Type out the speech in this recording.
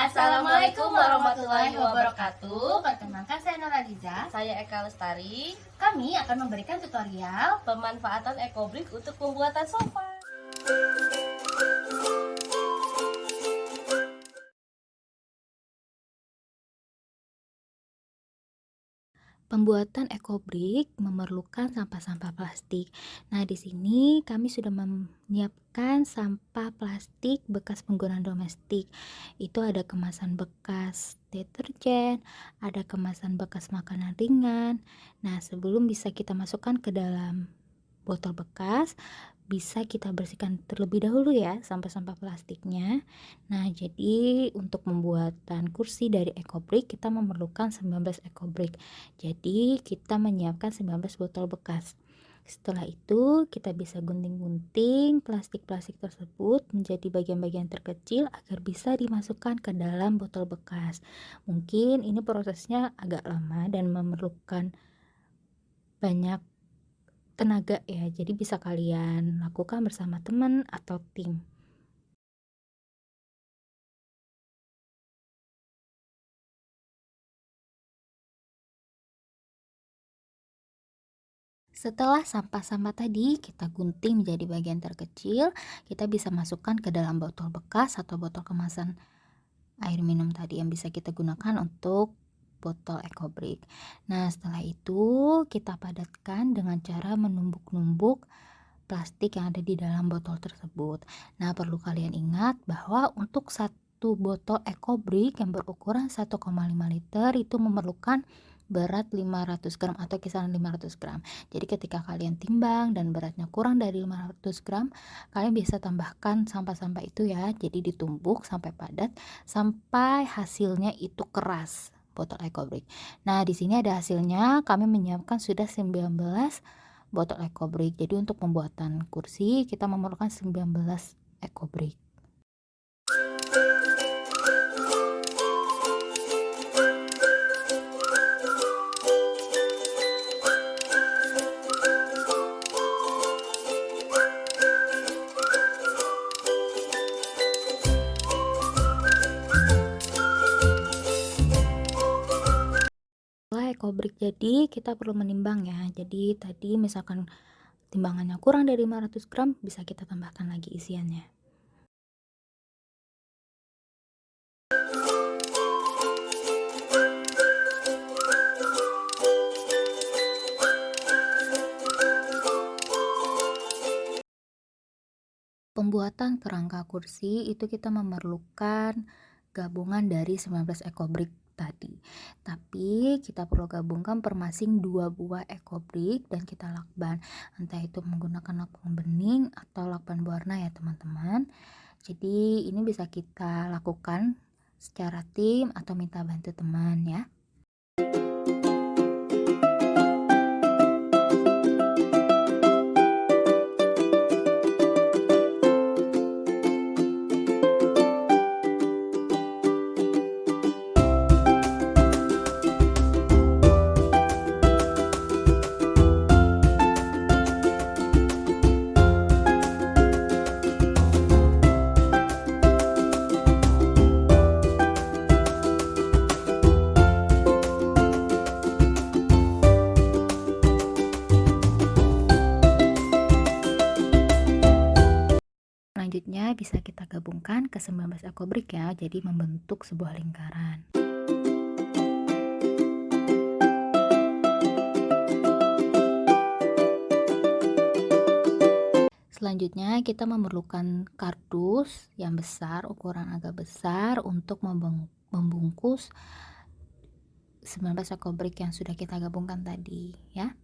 Assalamualaikum warahmatullahi wabarakatuh. Perkenalkan saya Noraliza. Saya Eka Lestari, Kami akan memberikan tutorial pemanfaatan ekobrik untuk pembuatan sofa. Pembuatan ekobrik memerlukan sampah-sampah plastik. Nah, di sini kami sudah menyiapkan sampah plastik bekas penggunaan domestik. Itu ada kemasan bekas deterjen, ada kemasan bekas makanan ringan. Nah, sebelum bisa kita masukkan ke dalam botol bekas, bisa kita bersihkan terlebih dahulu ya sampah-sampah plastiknya. Nah, jadi untuk pembuatan kursi dari ekobrik kita memerlukan 19 ekobrik. Jadi, kita menyiapkan 19 botol bekas. Setelah itu, kita bisa gunting-gunting plastik-plastik tersebut menjadi bagian-bagian terkecil agar bisa dimasukkan ke dalam botol bekas. Mungkin ini prosesnya agak lama dan memerlukan banyak tenaga ya. Jadi bisa kalian lakukan bersama teman atau tim. Setelah sampah-sampah tadi kita gunting menjadi bagian terkecil, kita bisa masukkan ke dalam botol bekas atau botol kemasan air minum tadi yang bisa kita gunakan untuk botol ekobrik. Nah, setelah itu kita padatkan dengan cara menumbuk-numbuk plastik yang ada di dalam botol tersebut. Nah, perlu kalian ingat bahwa untuk satu botol ekobrik yang berukuran 1,5 liter itu memerlukan berat 500 gram atau kisaran 500 gram. Jadi ketika kalian timbang dan beratnya kurang dari 500 gram, kalian bisa tambahkan sampah-sampah itu ya. Jadi ditumbuk sampai padat sampai hasilnya itu keras botol ekobrik. Nah, di sini ada hasilnya. Kami menyiapkan sudah 19 botol ekobrik. Jadi untuk pembuatan kursi kita memerlukan 19 ekobrik. Ekobrik jadi kita perlu menimbang ya. Jadi tadi misalkan timbangannya kurang dari 500 gram bisa kita tambahkan lagi isiannya. Pembuatan kerangka kursi itu kita memerlukan gabungan dari 19 ekobrik tadi. Tapi kita perlu gabungkan per masing dua buah ekobrik dan kita lakban. Entah itu menggunakan lakban bening atau lakban berwarna ya teman-teman. Jadi ini bisa kita lakukan secara tim atau minta bantu teman ya. Selanjutnya bisa kita gabungkan ke 19 ekobrik ya, jadi membentuk sebuah lingkaran. Selanjutnya kita memerlukan kardus yang besar, ukuran agak besar untuk membungkus 19 ekobrik yang sudah kita gabungkan tadi ya.